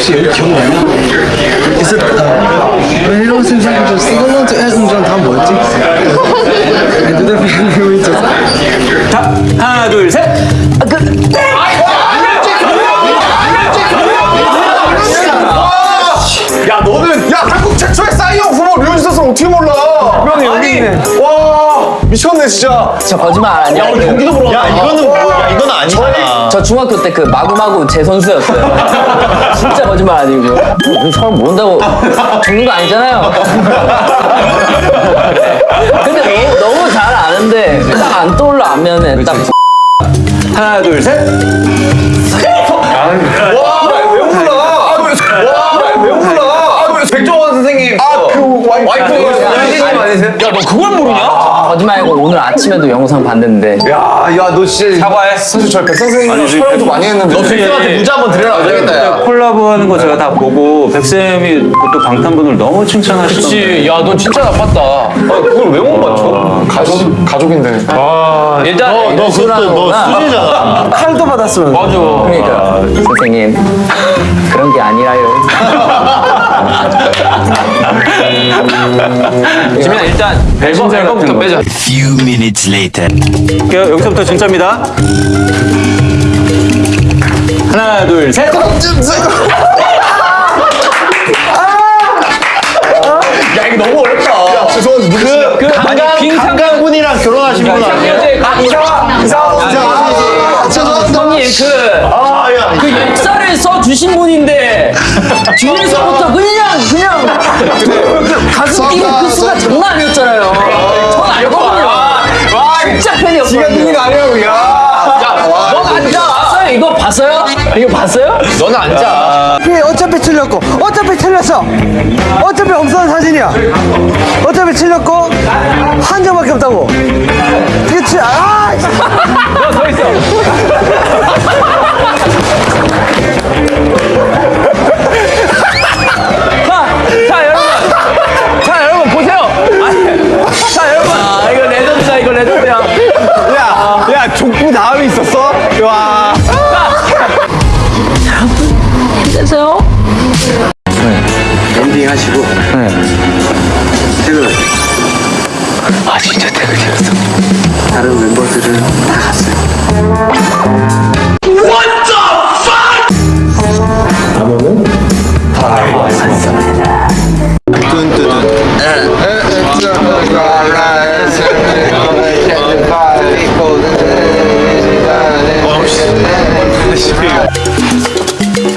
혹시 기억나요? Is it uh, when it was in fact just sing along to Elton John 다음 뭐였지? I do you just 자, 하나, 둘, 셋. 아, 그, 야 너는 야 한국 최초의 싸이형 후보 류지성 어떻게 몰라? 형이 여기 있네. 와 미쳤네 진짜. 저 거짓말 아니야. 야 우리 경기도 보러 야 이거는 뭐야 이건 아니잖아 저 중학교 때 그 마구마구 제 선수였어요. 진짜 거짓말 아니고. 이 사람 모른다고 죽는 거 아니잖아요. 근데 너무, 너무 잘 아는데 딱 안 떠올라 안면에 딱 하나, 둘, 셋. 와왜 몰라? 와왜 몰라? 백종원 선생님. 아그 와이프. 야, 너 그걸 모르냐? 거짓말이고 오늘 아침에도 영상 봤는데. 야 야 너 진짜 사과해. 사실 저희 백 선생님이랑 촬영도 많이 했는데. 너 백성한테 무자 한번 드려라. 안 되겠다 야. 콜라보 하는 거 제가 다 보고 백쌤이 또 방탄분을 너무 칭찬하시던데. 그치. 야넌 진짜 나빴다. 아, 그걸 왜 못 맞춰? 가족 가족인데. 일단 너 그것도 너 수제잖아. 칼도 받았으면 맞아. 그러니까. 선생님 그런 게 아니라요. 앨범 앨범부터 빼자 Few minutes later. 여- 여기서부터 진짜입니다. 하나, 둘, 셋. 야 이거 너무 어렵다. 야 죄송한데 누구? 그 아니 김상강군이랑 결혼하신 분 아니에요? 아 이상아 이상아 죄송합니다. 형님 그, 아야 그 역사를 써 주신 분인데 뒤에서부터 그냥 그냥 그 가슴 뛰는 그 수가 장난 아니었잖아요. 전 알거든요. 진짜 팬이었거든요. 이거 아니라고 야. 넌 앉아. 봤어요? 이거 봤어요? 이거 봤어요? 너는 앉아 어차피 틀렸고 어차피 틀렸어 어차피 없어는 사진이야 어차피 틀렸고 한 점밖에 없다고 힘내세요. 엔딩 하시고. 퇴근하세요 아 진짜 퇴근이었어. 다른 멤버들은 다 갔어요